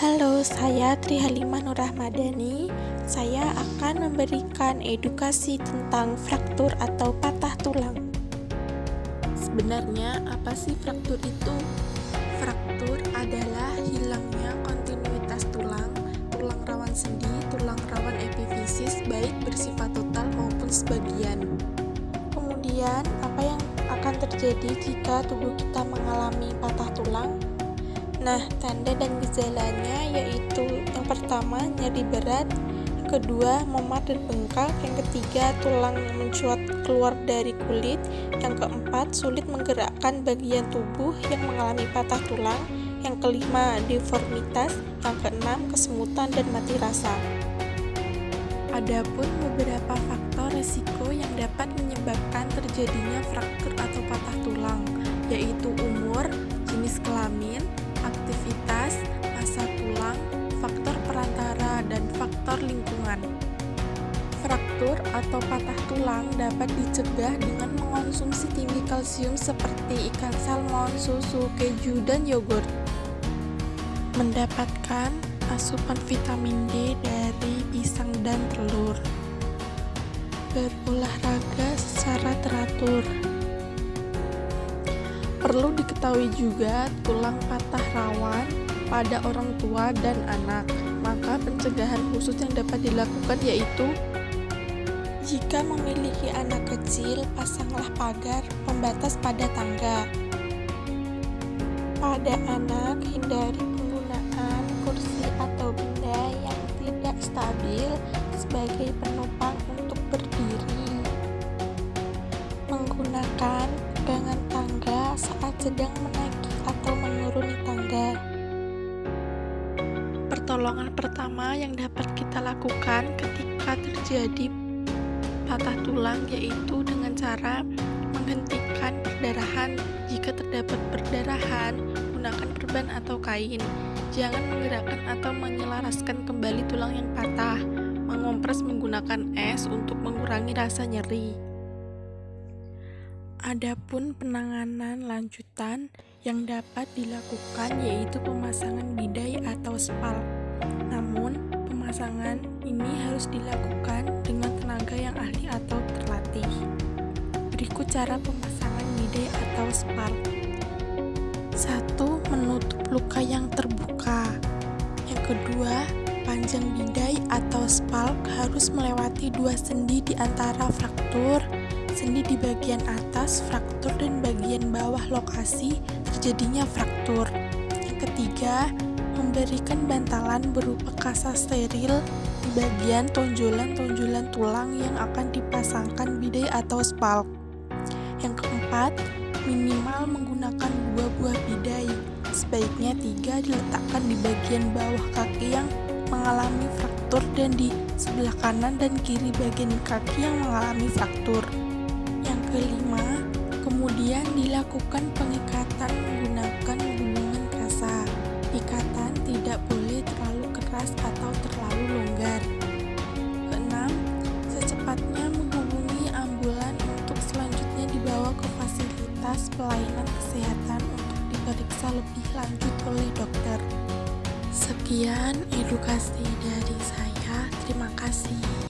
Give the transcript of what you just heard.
Halo, saya Tri Halimah Nur Rahmadani. Saya akan memberikan edukasi tentang fraktur atau patah tulang. Sebenarnya, apa sih fraktur itu? Fraktur adalah hilangnya kontinuitas tulang, tulang rawan sendi, tulang rawan epifisis, baik bersifat total maupun sebagian. Kemudian, apa yang akan terjadi jika tubuh kita mengalami patah tulang? Nah, tanda dan gejalanya yaitu yang pertama nyeri berat, yang kedua memar dan bengkak, yang ketiga tulang mencuat keluar dari kulit, yang keempat sulit menggerakkan bagian tubuh yang mengalami patah tulang, yang kelima deformitas, yang keenam kesemutan dan mati rasa. Adapun beberapa faktor resiko yang dapat menyebabkan terjadinya fraktur atau patah tulang, yaitu umur, Fraktur atau patah tulang dapat dicegah dengan mengonsumsi tinggi kalsium seperti ikan salmon, susu, keju, dan yogurt. Mendapatkan asupan vitamin D dari pisang dan telur. Berolahraga secara teratur. Perlu diketahui juga tulang patah rawan pada orang tua dan anak. Maka pencegahan khusus yang dapat dilakukan yaitu jika memiliki anak kecil, pasanglah pagar pembatas pada tangga. Pada anak, hindari penggunaan kursi atau benda yang tidak stabil sebagai penopang untuk berdiri. Menggunakan pegangan tangga saat sedang menaiki atau menuruni tangga. Pertolongan pertama yang dapat kita lakukan ketika terjadi patah tulang yaitu dengan cara menghentikan perdarahan. Jika terdapat perdarahan, gunakan perban atau kain. Jangan menggerakkan atau menyelaraskan kembali tulang yang patah. Mengompres menggunakan es untuk mengurangi rasa nyeri. Adapun penanganan lanjutan yang dapat dilakukan yaitu pemasangan bidai atau spal. Namun, pemasangan ini harus dilakukan dengan tenaga yang ahli atau terlatih. Berikut cara pemasangan bidai atau spal. 1. Menutup luka yang terbuka. Yang kedua, panjang bidai atau spal harus melewati dua sendi di antara fraktur sendi di bagian atas fraktur dan bagian bawah lokasi terjadinya fraktur. Yang ketiga, memberikan bantalan berupa kasa steril di bagian tonjolan-tonjolan tulang yang akan dipasangkan bidai atau spalk. Yang keempat, minimal menggunakan dua buah bidai. Sebaiknya tiga diletakkan di bagian bawah kaki yang mengalami fraktur dan di sebelah kanan dan kiri bagian kaki yang mengalami fraktur. Kelima, kemudian dilakukan pengikatan menggunakan gulungan keras atau terlalu longgar. Keenam, secepatnya menghubungi ambulan untuk selanjutnya dibawa ke fasilitas pelayanan kesehatan untuk diperiksa lebih lanjut oleh dokter. Sekian edukasi dari saya. Terima kasih.